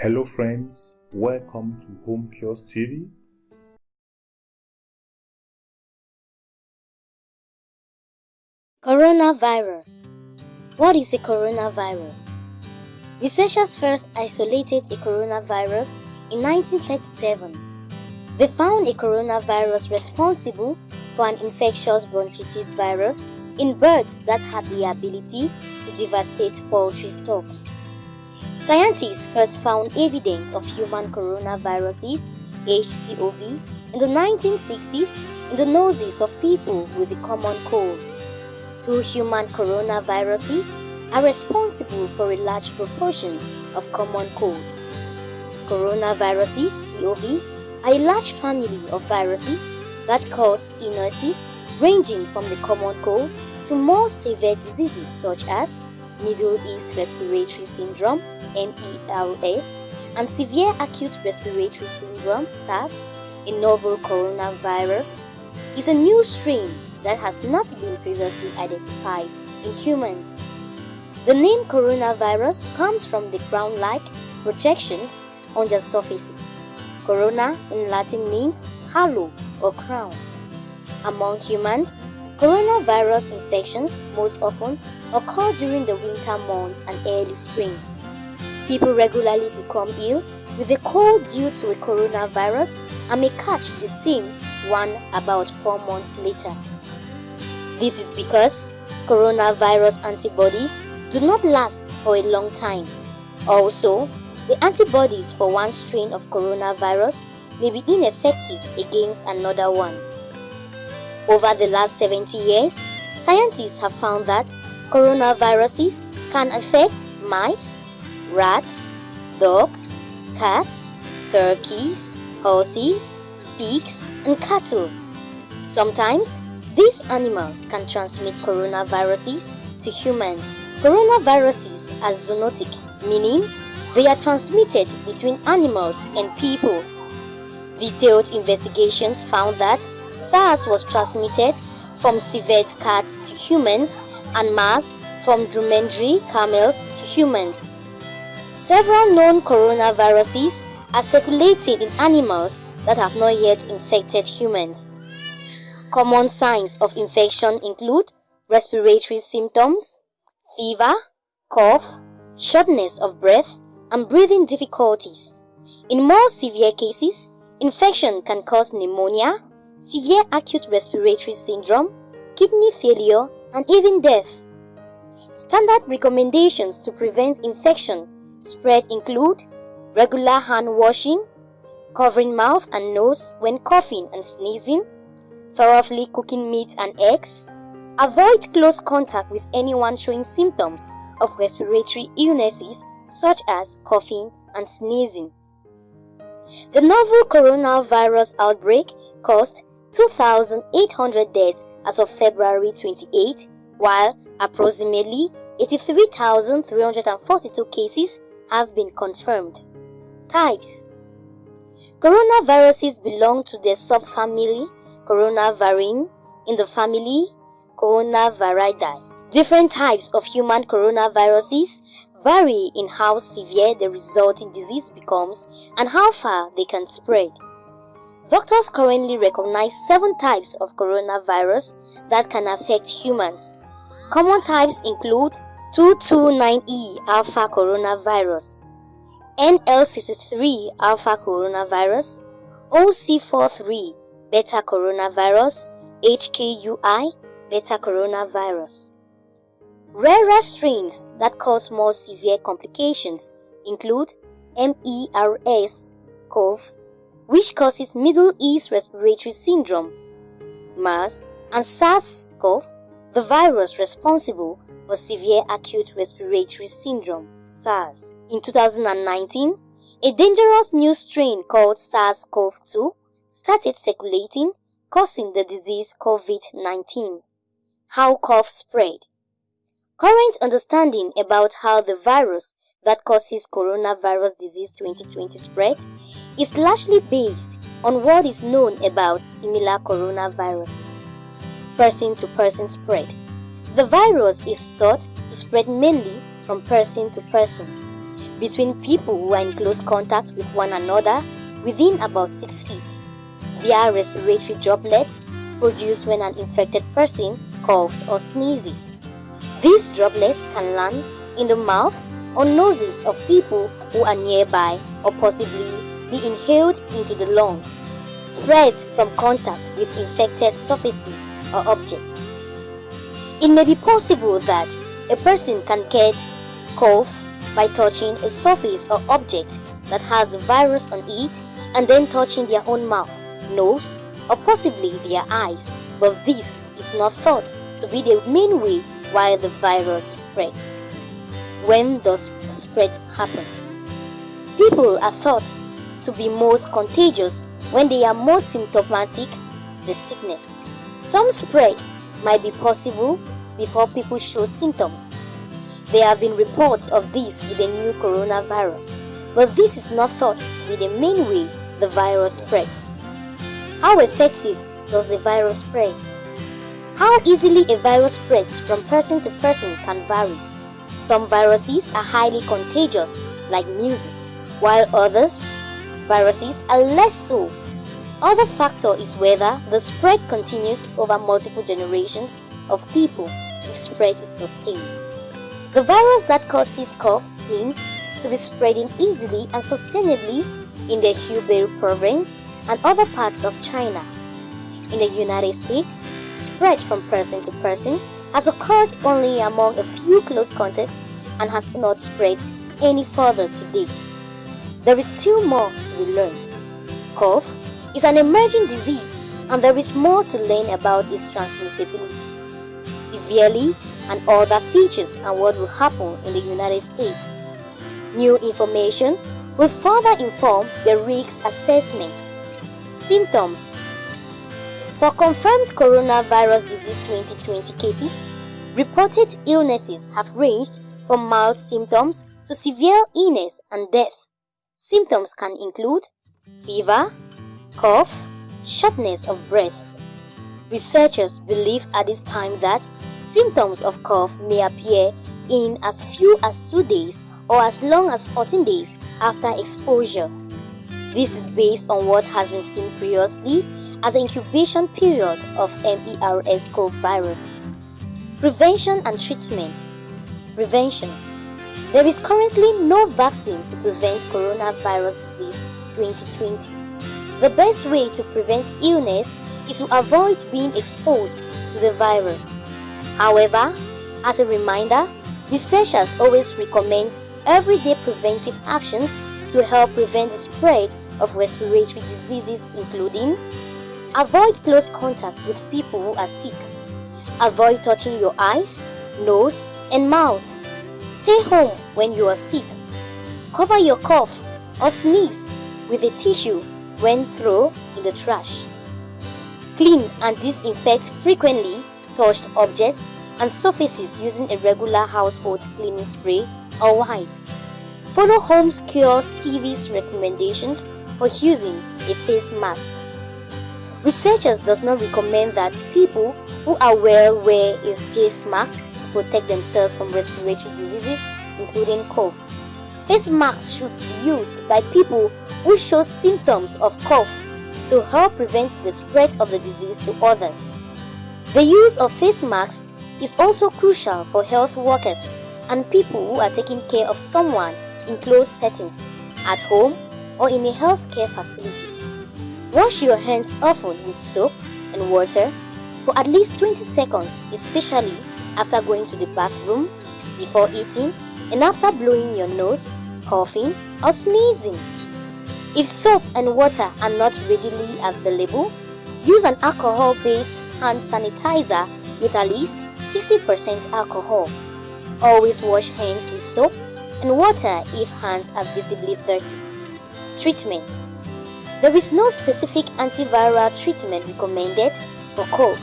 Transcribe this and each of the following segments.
Hello friends, welcome to Home Kiosk TV. Coronavirus What is a coronavirus? Researchers first isolated a coronavirus in 1937. They found a coronavirus responsible for an infectious bronchitis virus in birds that had the ability to devastate poultry stocks. Scientists first found evidence of human coronaviruses, HCOV, in the 1960s in the noses of people with the common cold. Two human coronaviruses are responsible for a large proportion of common colds. Coronaviruses, COV, are a large family of viruses that cause illnesses ranging from the common cold to more severe diseases such as Middle East Respiratory Syndrome, MERS, and Severe Acute Respiratory Syndrome, SARS, a novel coronavirus, is a new strain that has not been previously identified in humans. The name coronavirus comes from the crown-like projections on their surfaces. Corona in Latin means halo or crown. Among humans, coronavirus infections most often occur during the winter months and early spring. People regularly become ill with a cold due to a coronavirus and may catch the same one about four months later. This is because coronavirus antibodies do not last for a long time. Also, the antibodies for one strain of coronavirus may be ineffective against another one. Over the last 70 years, scientists have found that coronaviruses can affect mice, rats, dogs, cats, turkeys, horses, pigs, and cattle. Sometimes, these animals can transmit coronaviruses to humans. Coronaviruses are zoonotic, meaning they are transmitted between animals and people. Detailed investigations found that SARS was transmitted from civet cats to humans and MERS from dromedary camels to humans. Several known coronaviruses are circulating in animals that have not yet infected humans. Common signs of infection include respiratory symptoms, fever, cough, shortness of breath, and breathing difficulties. In more severe cases, infection can cause pneumonia, severe acute respiratory syndrome, kidney failure, and even death. Standard recommendations to prevent infection spread include regular hand washing, covering mouth and nose when coughing and sneezing, thoroughly cooking meat and eggs, avoid close contact with anyone showing symptoms of respiratory illnesses such as coughing and sneezing. The novel coronavirus outbreak caused 2,800 deaths as of February 28, while approximately 83,342 cases have been confirmed. Types Coronaviruses belong to the subfamily Coronavirinae in the family Coronaviridae. Different types of human coronaviruses vary in how severe the resulting disease becomes and how far they can spread. Doctors currently recognize seven types of coronavirus that can affect humans. Common types include 229E alpha coronavirus, NL63 alpha coronavirus, OC43 beta coronavirus, HKU1 beta coronavirus. Rarer strains that cause more severe complications include MERS-CoV which causes Middle East Respiratory Syndrome, MERS, and SARS-CoV, the virus responsible for Severe Acute Respiratory Syndrome, SARS. In 2019, a dangerous new strain called SARS-CoV-2 started circulating, causing the disease COVID-19. How cough spread Current understanding about how the virus that causes coronavirus disease 2020 spread is largely based on what is known about similar coronaviruses. Person-to-person -person spread. The virus is thought to spread mainly from person to person. between people who are in close contact with one another within about 6 feet via respiratory droplets produced when an infected person coughs or sneezes. These droplets can land in the mouth or noses of people who are nearby or possibly be inhaled into the lungs, spread from contact with infected surfaces or objects. It may be possible that a person can get cough by touching a surface or object that has virus on it and then touching their own mouth, nose, or possibly their eyes, but this is not thought to be the main way why the virus spreads. When does spread happen? People are thought to be most contagious when they are most symptomatic, the sickness. Some spread might be possible before people show symptoms. There have been reports of this with the new coronavirus, but this is not thought to be the main way the virus spreads. How effective does the virus spread? How easily a virus spreads from person to person can vary. Some viruses are highly contagious, like measles, while others, viruses, are less so. Other factor is whether the spread continues over multiple generations of people if spread is sustained. The virus that causes cough seems to be spreading easily and sustainably in the Hubei province and other parts of China. In the United States, spread from person to person has occurred only among a few close contacts and has not spread any further to date. There is still more to be learned. Cough is an emerging disease and there is more to learn about its transmissibility, severely and other features and what will happen in the United States. New information will further inform the risk assessment. Symptoms For confirmed coronavirus disease 2020 cases, reported illnesses have ranged from mild symptoms to severe illness and death. Symptoms can include fever, cough, shortness of breath. Researchers believe at this time that symptoms of cough may appear in as few as 2 days or as long as 14 days after exposure. This is based on what has been seen previously as an incubation period of MERS-CoV viruses. Prevention and treatment Prevention There is currently no vaccine to prevent coronavirus disease 2020. The best way to prevent illness is to avoid being exposed to the virus. However, as a reminder, researchers always recommend everyday preventive actions to help prevent the spread of respiratory diseases including Avoid close contact with people who are sick. Avoid touching your eyes, nose, and mouth. Stay home when you are sick. Cover your cough or sneeze with a tissue when thrown in the trash. Clean and disinfect frequently touched objects and surfaces using a regular household cleaning spray or wipe. Follow Home Cures TV's recommendations for using a face mask. Researchers does not recommend that people who are well wear a face mask protect themselves from respiratory diseases including cough. Face masks should be used by people who show symptoms of cough to help prevent the spread of the disease to others. The use of face masks is also crucial for health workers and people who are taking care of someone in closed settings, at home or in a healthcare facility. Wash your hands often with soap and water for at least 20 seconds, especially after going to the bathroom, before eating, and after blowing your nose, coughing, or sneezing. If soap and water are not readily available, use an alcohol-based hand sanitizer with at least 60% alcohol. Always wash hands with soap and water if hands are visibly dirty. Treatment there is no specific antiviral treatment recommended for cough.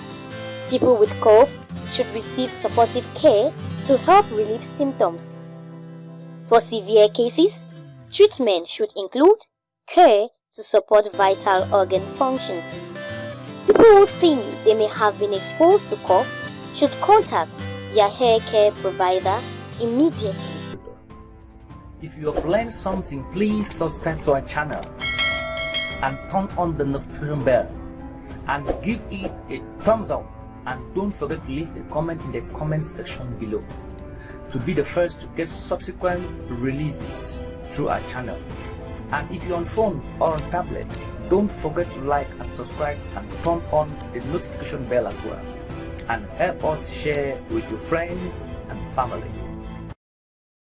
People with cough should receive supportive care to help relieve symptoms. For severe cases, treatment should include care to support vital organ functions. People who think they may have been exposed to cough should contact their hair care provider immediately. If you have learned something, please subscribe to our channel and turn on the notification bell and give it a thumbs up and don't forget to leave a comment in the comment section below to be the first to get subsequent releases through our channel. And if you're on phone or on tablet, don't forget to like and subscribe and turn on the notification bell as well. And help us share with your friends and family.